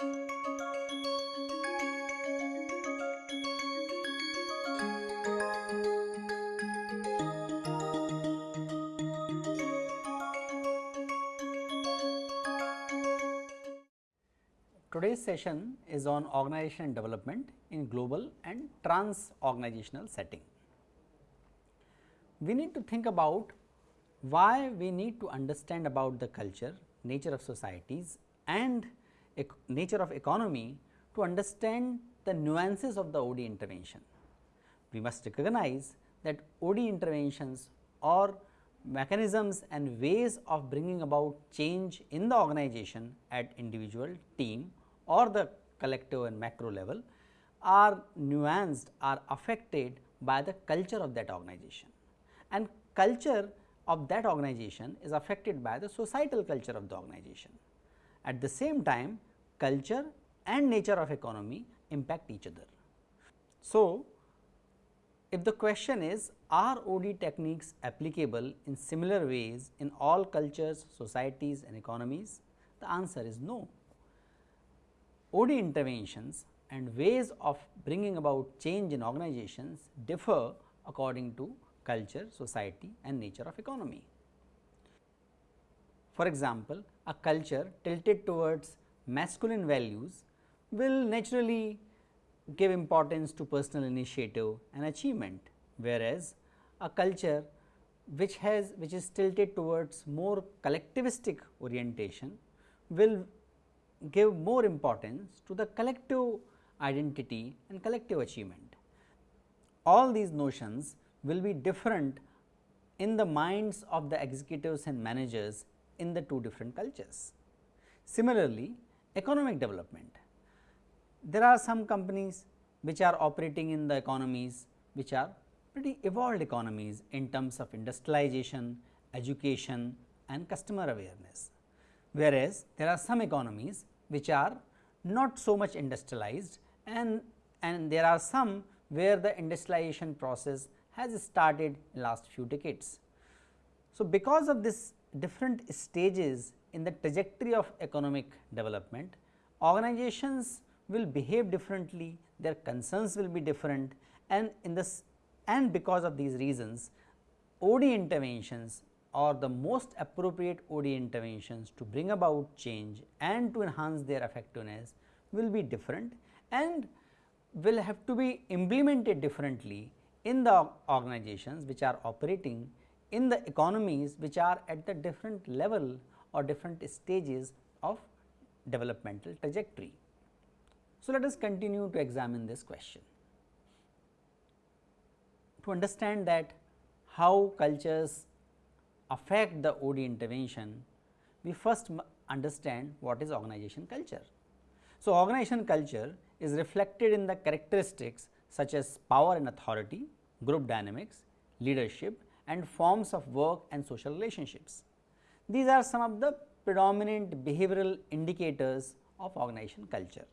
Today's session is on organization development in global and trans organizational setting. We need to think about why we need to understand about the culture, nature of societies and nature of economy to understand the nuances of the OD intervention. We must recognize that OD interventions or mechanisms and ways of bringing about change in the organization at individual, team or the collective and macro level are nuanced are affected by the culture of that organization and culture of that organization is affected by the societal culture of the organization. At the same time culture and nature of economy impact each other. So, if the question is are OD techniques applicable in similar ways in all cultures, societies and economies? The answer is no. OD interventions and ways of bringing about change in organizations differ according to culture, society and nature of economy. For example, a culture tilted towards masculine values will naturally give importance to personal initiative and achievement, whereas a culture which has which is tilted towards more collectivistic orientation will give more importance to the collective identity and collective achievement. All these notions will be different in the minds of the executives and managers in the two different cultures. Similarly, economic development. There are some companies which are operating in the economies which are pretty evolved economies in terms of industrialization, education and customer awareness. Whereas, there are some economies which are not so much industrialized and, and there are some where the industrialization process has started in last few decades. So, because of this different stages in the trajectory of economic development, organizations will behave differently, their concerns will be different and in this and because of these reasons OD interventions or the most appropriate OD interventions to bring about change and to enhance their effectiveness will be different and will have to be implemented differently in the organizations which are operating in the economies which are at the different level or different stages of developmental trajectory. So, let us continue to examine this question. To understand that how cultures affect the OD intervention, we first understand what is organization culture. So, organization culture is reflected in the characteristics such as power and authority, group dynamics, leadership and forms of work and social relationships. These are some of the predominant behavioral indicators of organization culture.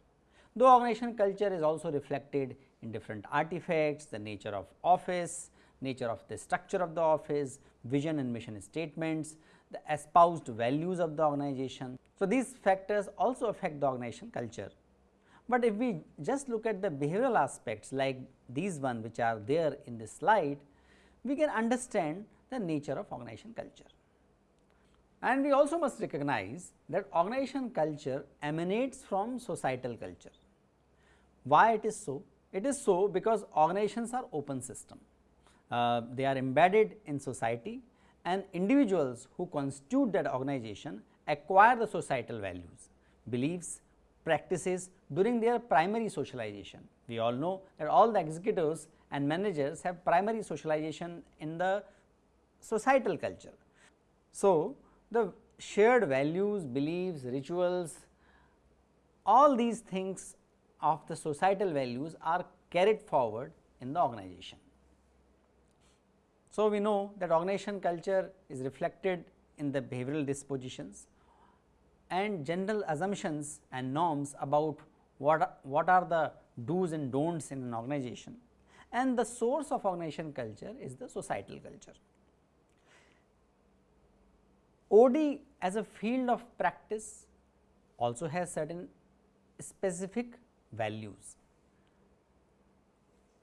Though organization culture is also reflected in different artifacts, the nature of office, nature of the structure of the office, vision and mission statements, the espoused values of the organization. So, these factors also affect the organization culture. But if we just look at the behavioral aspects like these one which are there in this slide, we can understand the nature of organization culture. And we also must recognize that organization culture emanates from societal culture. Why it is so? It is so because organizations are open system. Uh, they are embedded in society and individuals who constitute that organization acquire the societal values, beliefs, practices during their primary socialization. We all know that all the executives and managers have primary socialization in the societal culture. So, the shared values, beliefs, rituals, all these things of the societal values are carried forward in the organization. So, we know that organization culture is reflected in the behavioral dispositions and general assumptions and norms about what, what are the do's and don'ts in an organization and the source of organization culture is the societal culture. OD as a field of practice also has certain specific values.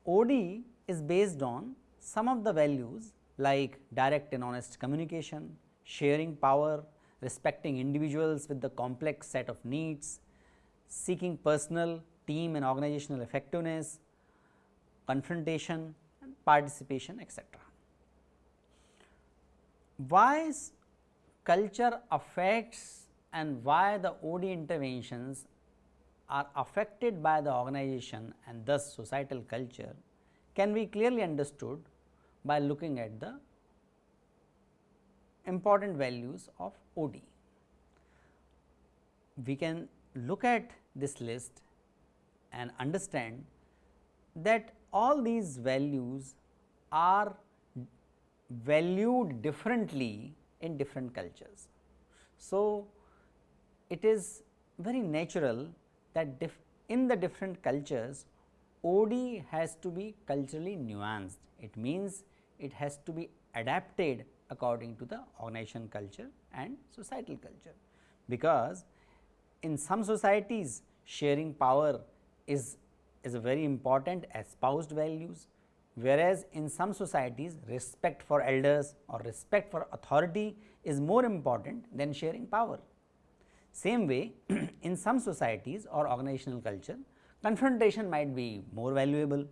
OD is based on some of the values like direct and honest communication, sharing power, respecting individuals with the complex set of needs, seeking personal, team and organizational effectiveness, confrontation participation etc. Why culture affects and why the OD interventions are affected by the organization and thus societal culture can be clearly understood by looking at the important values of OD. We can look at this list and understand that all these values are valued differently in different cultures. So, it is very natural that in the different cultures OD has to be culturally nuanced. It means it has to be adapted according to the organization culture and societal culture, because in some societies sharing power is, is very important espoused values, whereas in some societies respect for elders or respect for authority is more important than sharing power. Same way in some societies or organizational culture confrontation might be more valuable,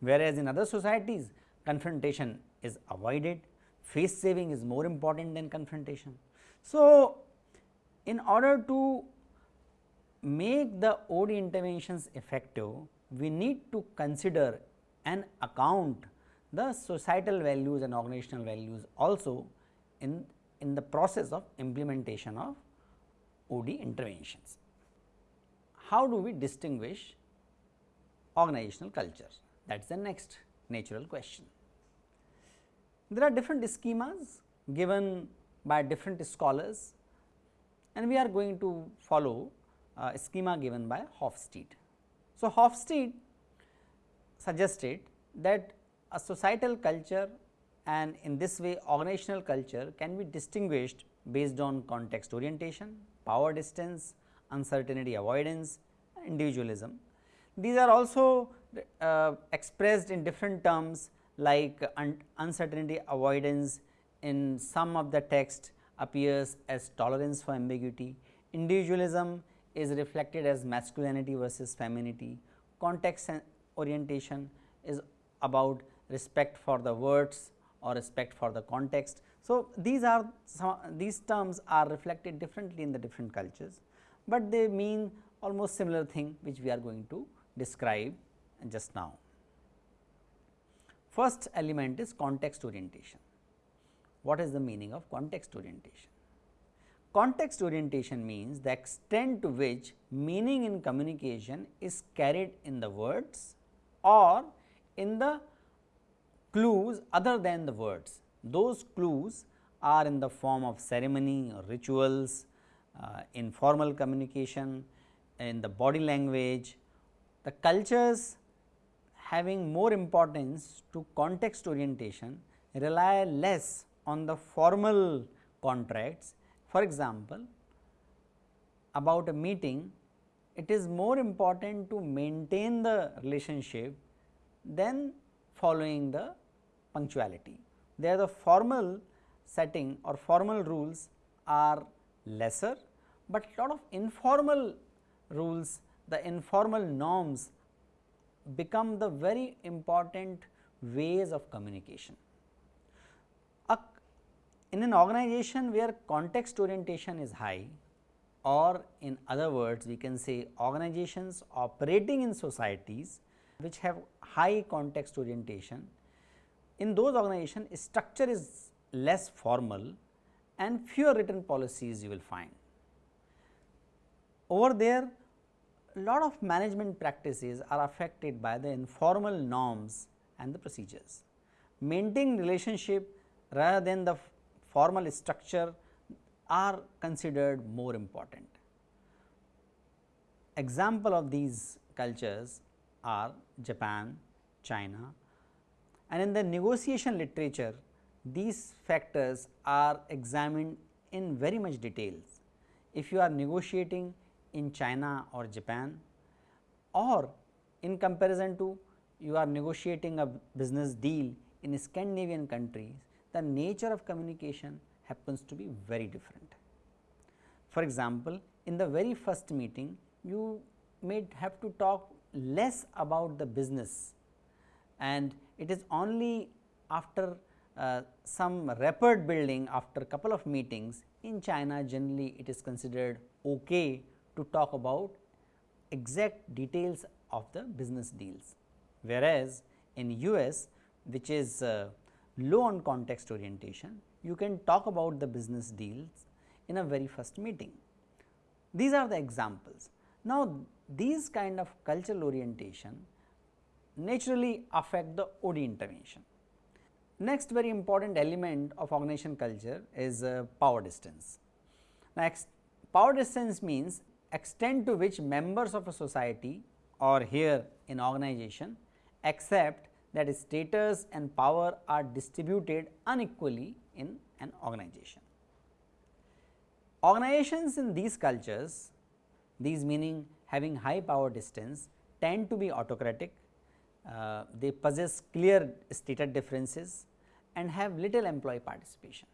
whereas in other societies confrontation is avoided, face saving is more important than confrontation. So, in order to make the OD interventions effective, we need to consider and account the societal values and organizational values also in, in the process of implementation of OD interventions. How do we distinguish organizational culture? That is the next natural question. There are different schemas given by different scholars and we are going to follow a schema given by Hofstede. So, Hofstede suggested that a societal culture and in this way organizational culture can be distinguished based on context orientation, power distance, uncertainty avoidance, individualism. These are also uh, expressed in different terms like un uncertainty avoidance in some of the text appears as tolerance for ambiguity, individualism is reflected as masculinity versus femininity, context orientation is about respect for the words or respect for the context. So, these are some, these terms are reflected differently in the different cultures, but they mean almost similar thing which we are going to describe just now. First element is context orientation. What is the meaning of context orientation? Context orientation means the extent to which meaning in communication is carried in the words or in the clues other than the words. Those clues are in the form of ceremony or rituals, uh, informal communication, in the body language. The cultures having more importance to context orientation rely less on the formal contracts. For example, about a meeting it is more important to maintain the relationship than following the punctuality. There the formal setting or formal rules are lesser, but lot of informal rules the informal norms become the very important ways of communication. In an organization where context orientation is high or in other words we can say organizations operating in societies which have high context orientation, in those organizations structure is less formal and fewer written policies you will find. Over there a lot of management practices are affected by the informal norms and the procedures. Maintaining relationship rather than the formal structure are considered more important. Example of these cultures are Japan, China and in the negotiation literature these factors are examined in very much details. If you are negotiating in China or Japan, or in comparison to you are negotiating a business deal in Scandinavian countries, the nature of communication happens to be very different. For example, in the very first meeting, you may have to talk less about the business and it is only after uh, some rapport building after a couple of meetings in China generally it is considered okay to talk about exact details of the business deals. Whereas, in US which is uh, low on context orientation, you can talk about the business deals in a very first meeting. These are the examples. Now, these kind of cultural orientation naturally affect the OD intervention. Next very important element of organization culture is uh, power distance. Now, power distance means extent to which members of a society or here in organization accept that status and power are distributed unequally in an organization. Organizations in these cultures, these meaning having high power distance tend to be autocratic, uh, they possess clear stated differences and have little employee participation.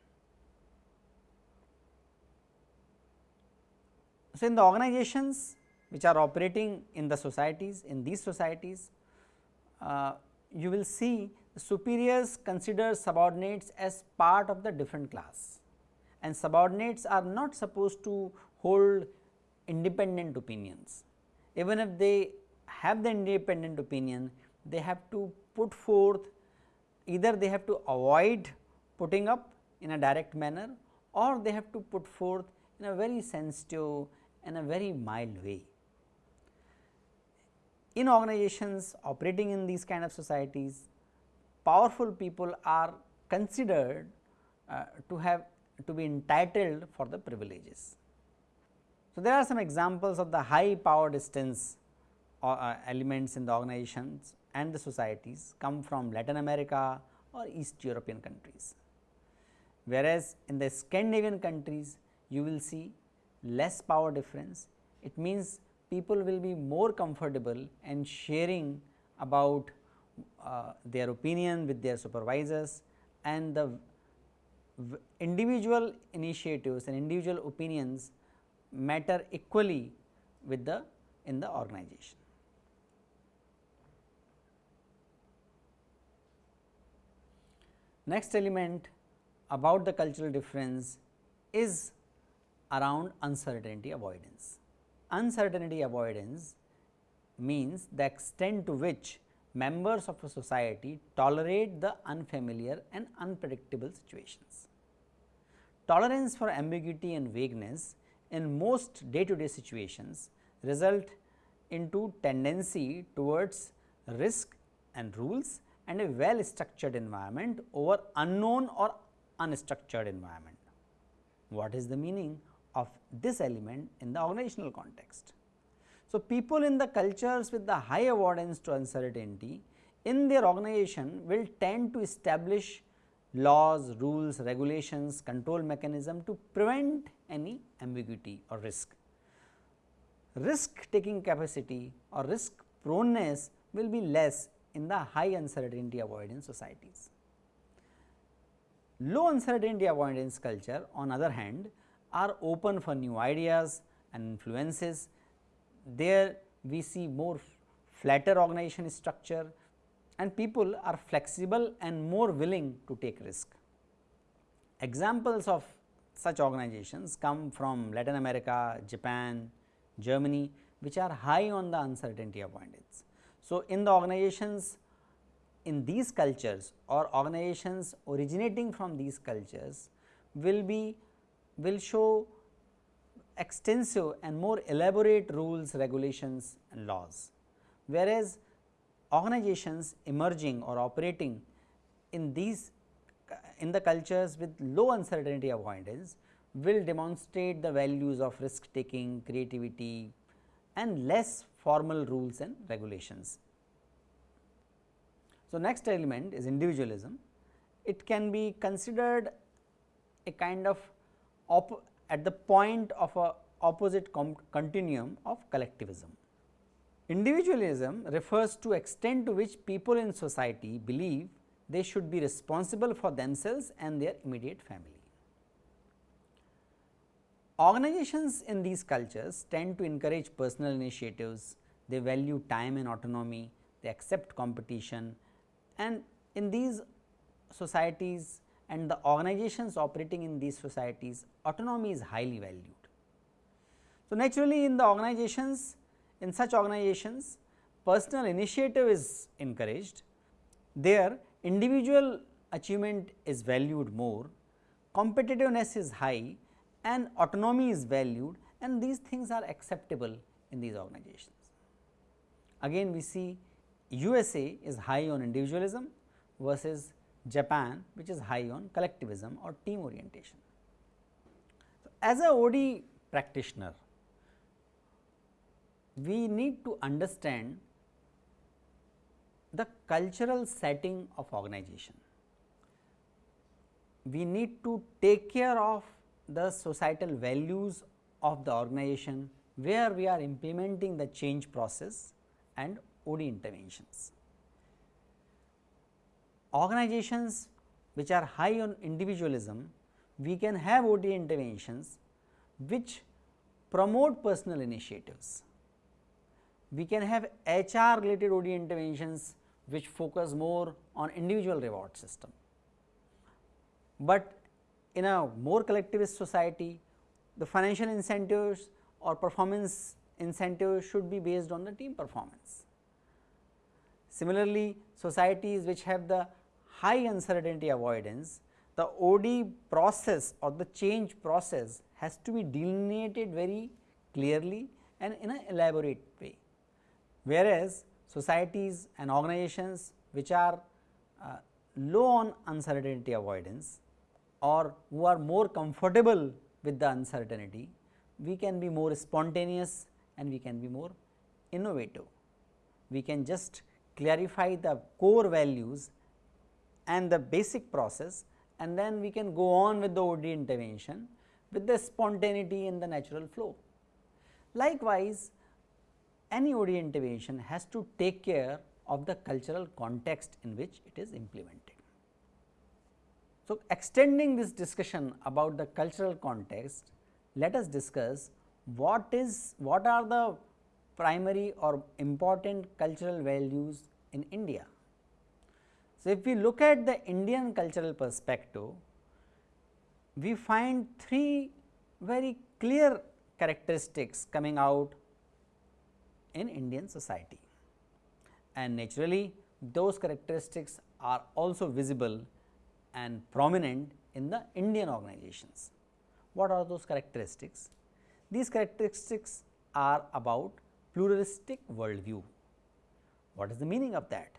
So, in the organizations which are operating in the societies, in these societies, uh, you will see superiors consider subordinates as part of the different class and subordinates are not supposed to hold independent opinions. Even if they have the independent opinion, they have to put forth either they have to avoid putting up in a direct manner or they have to put forth in a very sensitive and a very mild way. In organizations operating in these kind of societies, powerful people are considered uh, to have to be entitled for the privileges. So, there are some examples of the high power distance uh, uh elements in the organizations and the societies come from Latin America or East European countries. Whereas, in the Scandinavian countries you will see less power difference, it means people will be more comfortable and sharing about uh, their opinion with their supervisors and the individual initiatives and individual opinions matter equally with the in the organization. Next element about the cultural difference is around uncertainty avoidance. Uncertainty avoidance means the extent to which members of a society tolerate the unfamiliar and unpredictable situations. Tolerance for ambiguity and vagueness in most day to day situations result into tendency towards risk and rules and a well structured environment over unknown or unstructured environment. What is the meaning of this element in the organizational context? So, people in the cultures with the high avoidance to uncertainty in their organization will tend to establish laws, rules, regulations, control mechanism to prevent any ambiguity or risk. Risk taking capacity or risk proneness will be less in the high uncertainty avoidance societies. Low uncertainty avoidance culture on other hand are open for new ideas and influences. There we see more flatter organization structure and people are flexible and more willing to take risk. Examples of such organizations come from Latin America, Japan, Germany which are high on the uncertainty avoidance. So, in the organizations in these cultures or organizations originating from these cultures will be will show extensive and more elaborate rules, regulations and laws. Whereas, organizations emerging or operating in these in the cultures with low uncertainty avoidance will demonstrate the values of risk taking, creativity and less formal rules and regulations. So, next element is individualism. It can be considered a kind of at the point of a opposite continuum of collectivism. Individualism refers to extent to which people in society believe they should be responsible for themselves and their immediate family. Organizations in these cultures tend to encourage personal initiatives, they value time and autonomy, they accept competition and in these societies and the organizations operating in these societies autonomy is highly valued. So, naturally in the organizations in such organizations personal initiative is encouraged there individual achievement is valued more competitiveness is high and autonomy is valued and these things are acceptable in these organizations. Again we see USA is high on individualism versus Japan which is high on collectivism or team orientation. So, as a OD practitioner, we need to understand the cultural setting of organization. We need to take care of the societal values of the organization where we are implementing the change process and OD interventions organizations which are high on individualism, we can have OD interventions which promote personal initiatives. We can have HR related OD interventions which focus more on individual reward system. But in a more collectivist society, the financial incentives or performance incentives should be based on the team performance. Similarly, societies which have the high uncertainty avoidance, the OD process or the change process has to be delineated very clearly and in an elaborate way. Whereas, societies and organizations which are uh, low on uncertainty avoidance or who are more comfortable with the uncertainty, we can be more spontaneous and we can be more innovative. We can just clarify the core values and the basic process and then we can go on with the OD intervention with the spontaneity in the natural flow. Likewise, any OD intervention has to take care of the cultural context in which it is implemented. So, extending this discussion about the cultural context, let us discuss what is what are the primary or important cultural values in India. So, if we look at the Indian cultural perspective, we find three very clear characteristics coming out in Indian society and naturally those characteristics are also visible and prominent in the Indian organizations. What are those characteristics? These characteristics are about pluralistic worldview. What is the meaning of that?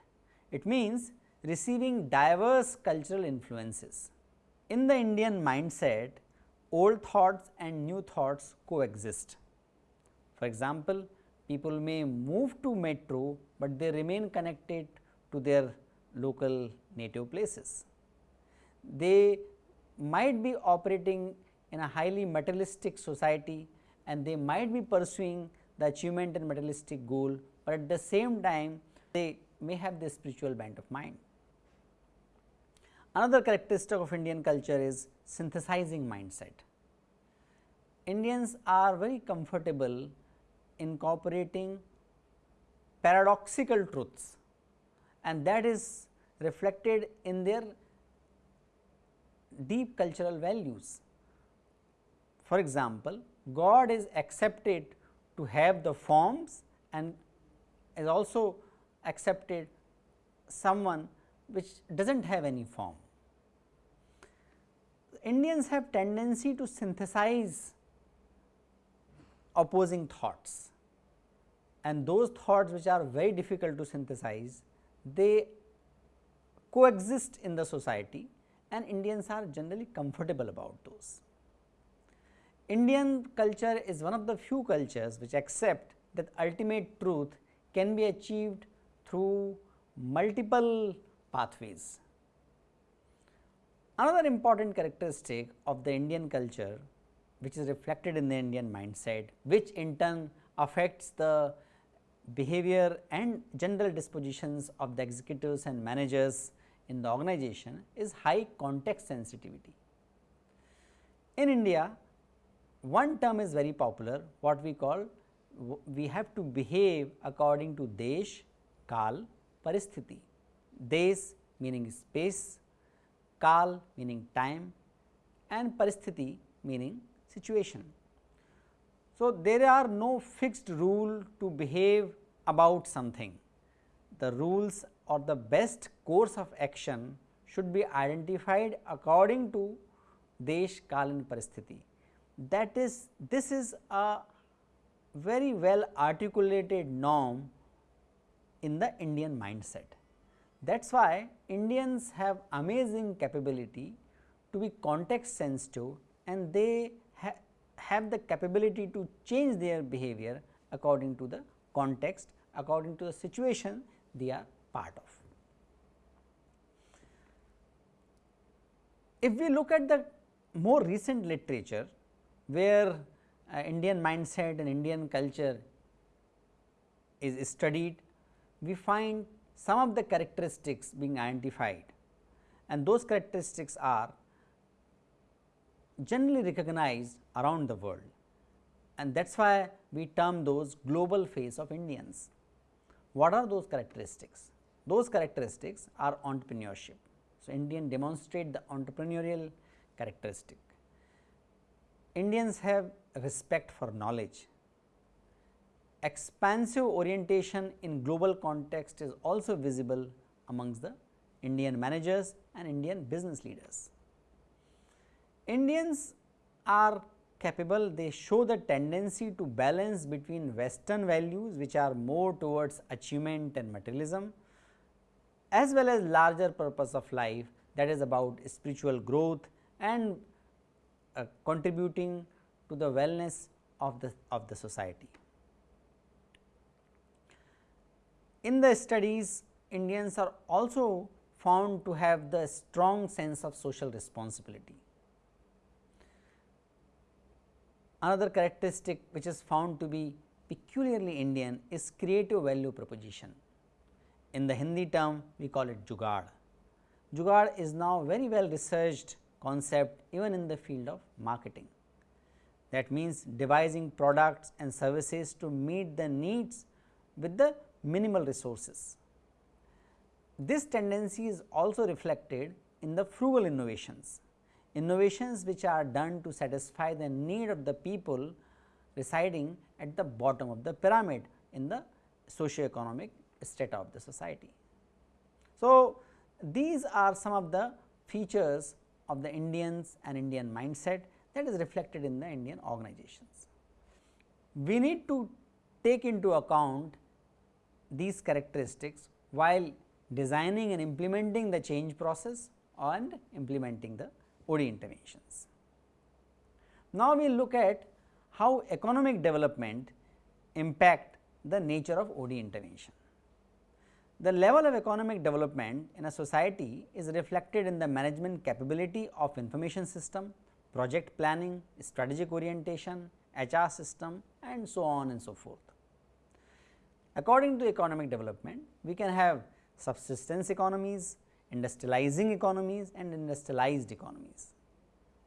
It means receiving diverse cultural influences. In the Indian mindset, old thoughts and new thoughts coexist. For example, people may move to metro, but they remain connected to their local native places. They might be operating in a highly materialistic society and they might be pursuing the achievement and materialistic goal, but at the same time they may have the spiritual bent of mind. Another characteristic of Indian culture is synthesizing mindset. Indians are very comfortable incorporating paradoxical truths and that is reflected in their deep cultural values. For example, God is accepted to have the forms and is also accepted someone which does not have any form. Indians have tendency to synthesize opposing thoughts and those thoughts which are very difficult to synthesize, they coexist in the society and Indians are generally comfortable about those. Indian culture is one of the few cultures which accept that ultimate truth can be achieved through multiple pathways. Another important characteristic of the Indian culture which is reflected in the Indian mindset which in turn affects the behavior and general dispositions of the executives and managers in the organization is high context sensitivity. In India, one term is very popular what we call we have to behave according to desh, kal, paristhiti. Desh meaning space, kal meaning time and paristhiti meaning situation. So, there are no fixed rule to behave about something. The rules or the best course of action should be identified according to desh, kal and paristhiti. That is, this is a very well articulated norm in the Indian mindset. That is why Indians have amazing capability to be context sensitive and they ha have the capability to change their behavior according to the context, according to the situation they are part of. If we look at the more recent literature where uh, Indian mindset and Indian culture is studied, we find some of the characteristics being identified and those characteristics are generally recognized around the world and that is why we term those global face of Indians. What are those characteristics? Those characteristics are entrepreneurship. So, Indian demonstrate the entrepreneurial characteristic. Indians have respect for knowledge. Expansive orientation in global context is also visible amongst the Indian managers and Indian business leaders. Indians are capable, they show the tendency to balance between western values which are more towards achievement and materialism as well as larger purpose of life that is about spiritual growth and uh, contributing to the wellness of the of the society. In the studies Indians are also found to have the strong sense of social responsibility. Another characteristic which is found to be peculiarly Indian is creative value proposition. In the Hindi term we call it jugaad. Jugaad is now very well researched concept even in the field of marketing. That means devising products and services to meet the needs with the minimal resources. This tendency is also reflected in the frugal innovations, innovations which are done to satisfy the need of the people residing at the bottom of the pyramid in the socio-economic state of the society. So, these are some of the features of the Indians and Indian mindset that is reflected in the Indian organizations. We need to take into account these characteristics while designing and implementing the change process and implementing the OD interventions. Now, we will look at how economic development impact the nature of OD intervention. The level of economic development in a society is reflected in the management capability of information system, project planning, strategic orientation, HR system and so on and so forth. According to economic development, we can have subsistence economies, industrializing economies and industrialized economies.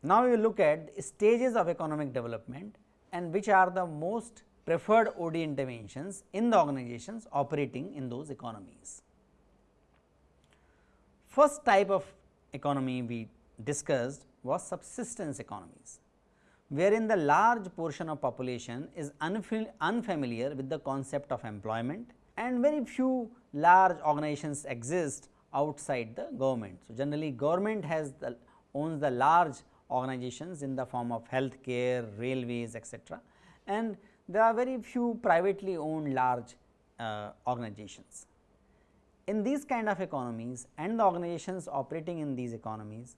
Now, we will look at stages of economic development and which are the most preferred OD interventions in the organizations operating in those economies. First type of economy we discussed was subsistence economies, wherein the large portion of population is unfamiliar with the concept of employment and very few large organizations exist outside the government. So, generally government has the owns the large organizations in the form of healthcare, railways etc. and there are very few privately owned large uh, organizations. In these kind of economies and the organizations operating in these economies,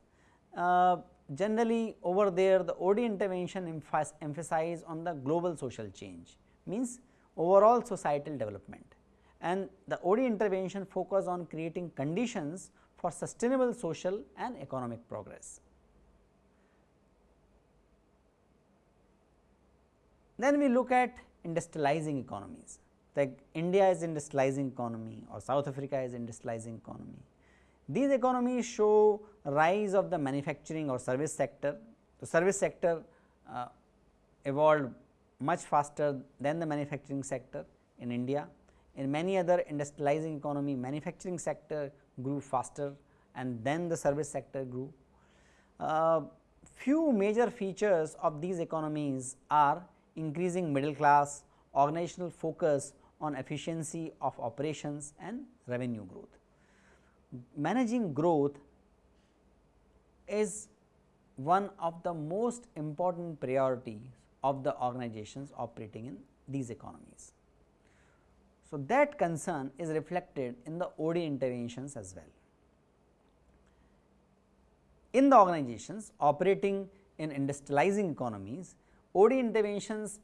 uh, generally over there the OD intervention emphasize on the global social change means overall societal development and the OD intervention focus on creating conditions for sustainable social and economic progress. Then we look at industrializing economies like India is industrializing economy or South Africa is industrializing economy. These economies show rise of the manufacturing or service sector. The service sector uh, evolved much faster than the manufacturing sector in India. In many other industrializing economy, manufacturing sector grew faster and then the service sector grew. Uh, few major features of these economies are increasing middle class, organizational focus on efficiency of operations and revenue growth. Managing growth is one of the most important priorities of the organizations operating in these economies. So, that concern is reflected in the OD interventions as well. In the organizations operating in industrializing economies, OD interventions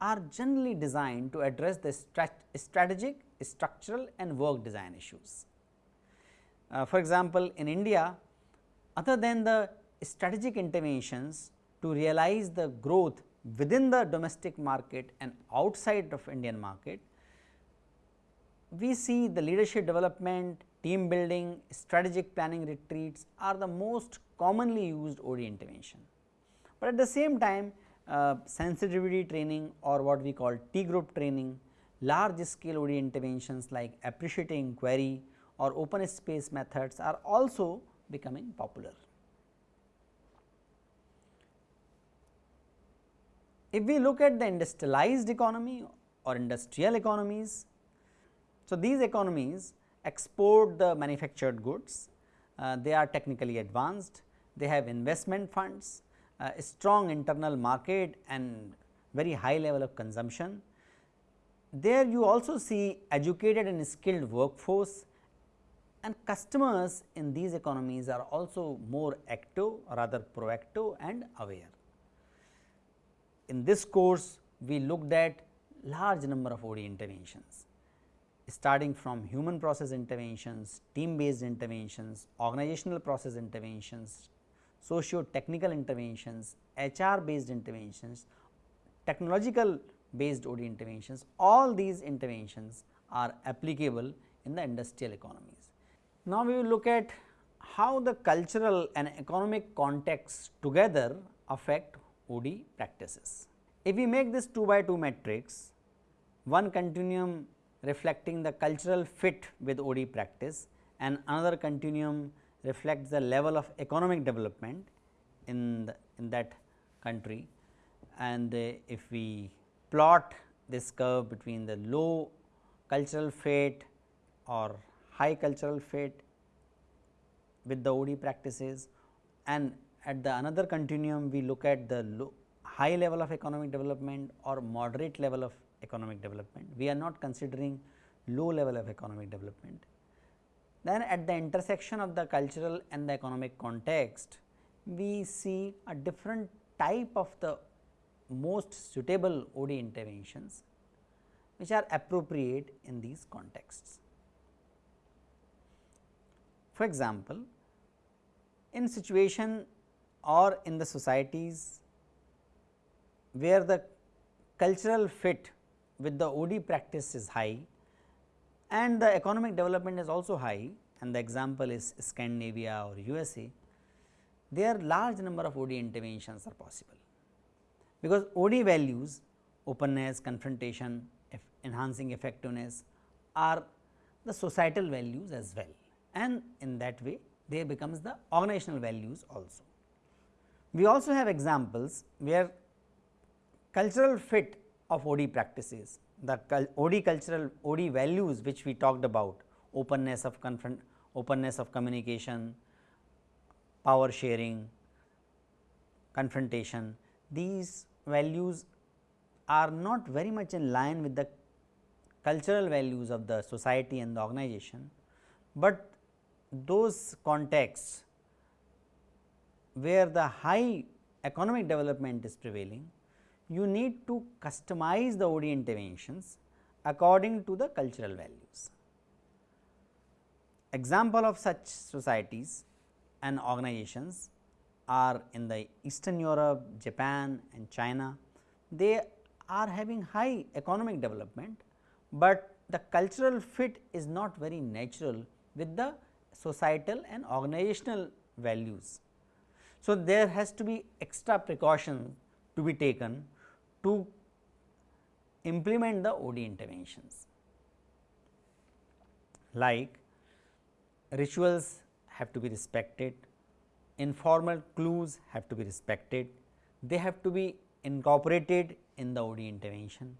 are generally designed to address the strat strategic, structural and work design issues. Uh, for example, in India other than the strategic interventions to realize the growth within the domestic market and outside of Indian market, we see the leadership development, team building, strategic planning retreats are the most commonly used OD intervention. But at the same time uh, sensitivity training or what we call T group training, large scale OD interventions like appreciative inquiry or open space methods are also becoming popular. If we look at the industrialized economy or industrial economies, so these economies export the manufactured goods, uh, they are technically advanced, they have investment funds, uh, strong internal market and very high level of consumption. There you also see educated and skilled workforce and customers in these economies are also more active rather proactive and aware. In this course we looked at large number of OD interventions starting from human process interventions, team based interventions, organizational process interventions, socio technical interventions, HR based interventions, technological based OD interventions, all these interventions are applicable in the industrial economies. Now, we will look at how the cultural and economic context together affect OD practices. If we make this 2 by 2 matrix, one continuum reflecting the cultural fit with OD practice and another continuum reflects the level of economic development in, the, in that country. And uh, if we plot this curve between the low cultural fit or high cultural fit with the OD practices and at the another continuum we look at the high level of economic development or moderate level of economic development. We are not considering low level of economic development. Then at the intersection of the cultural and the economic context, we see a different type of the most suitable OD interventions which are appropriate in these contexts. For example, in situation or in the societies where the cultural fit with the OD practice is high and the economic development is also high and the example is Scandinavia or USA, there are large number of OD interventions are possible. Because OD values openness, confrontation, enhancing effectiveness are the societal values as well and in that way they becomes the organizational values also. We also have examples where cultural fit of OD practices, the OD cultural OD values which we talked about openness of confront openness of communication, power sharing, confrontation these values are not very much in line with the cultural values of the society and the organization, but those contexts where the high economic development is prevailing you need to customize the OD interventions according to the cultural values. Example of such societies and organizations are in the Eastern Europe, Japan and China. They are having high economic development, but the cultural fit is not very natural with the societal and organizational values. So, there has to be extra precaution to be taken to implement the OD interventions like rituals have to be respected, informal clues have to be respected, they have to be incorporated in the OD intervention.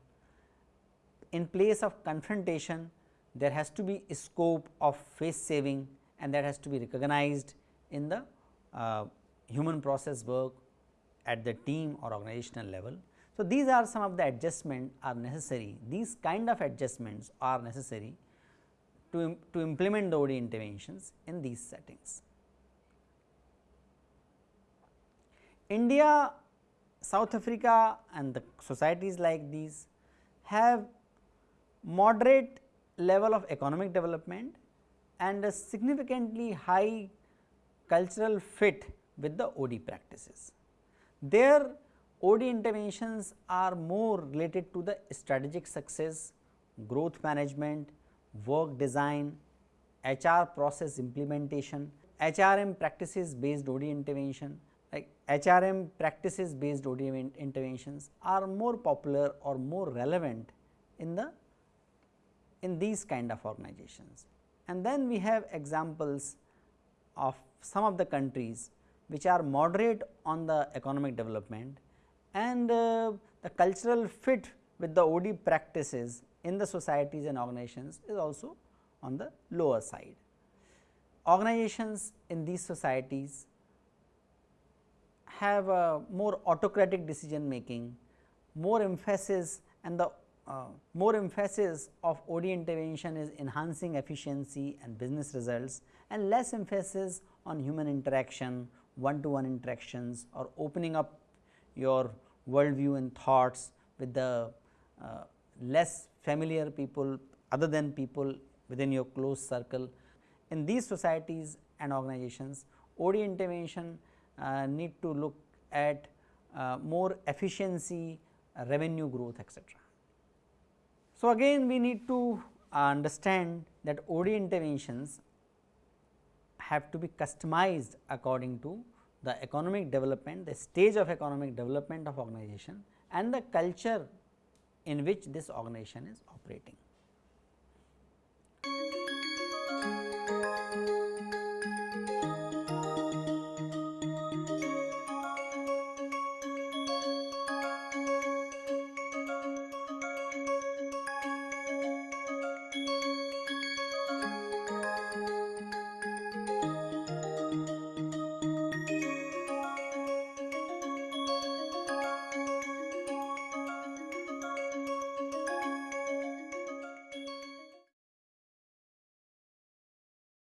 In place of confrontation, there has to be a scope of face saving and that has to be recognized in the uh, human process work at the team or organizational level. So, these are some of the adjustments are necessary, these kind of adjustments are necessary to, to implement the OD interventions in these settings. India, South Africa and the societies like these have moderate level of economic development and a significantly high cultural fit with the OD practices. Their OD interventions are more related to the strategic success, growth management, work design, HR process implementation, HRM practices based OD intervention like HRM practices based OD interventions are more popular or more relevant in the in these kind of organizations. And then we have examples of some of the countries which are moderate on the economic development and uh, the cultural fit with the OD practices in the societies and organizations is also on the lower side. Organizations in these societies have a more autocratic decision making, more emphasis and the uh, more emphasis of OD intervention is enhancing efficiency and business results and less emphasis on human interaction, one to one interactions or opening up your worldview and thoughts with the uh, less familiar people other than people within your close circle. In these societies and organizations, OD intervention uh, need to look at uh, more efficiency, revenue growth etc. So, again we need to uh, understand that OD interventions have to be customized according to the economic development, the stage of economic development of organization and the culture in which this organization is operating.